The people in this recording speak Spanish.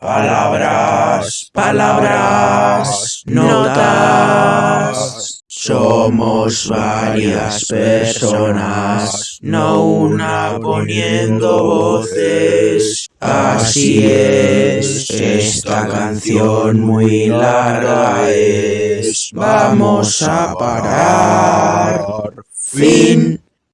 Palabras, palabras, notas. Somos varias personas, no una poniendo voces. Así es, esta canción muy larga es. Vamos a parar. Fin.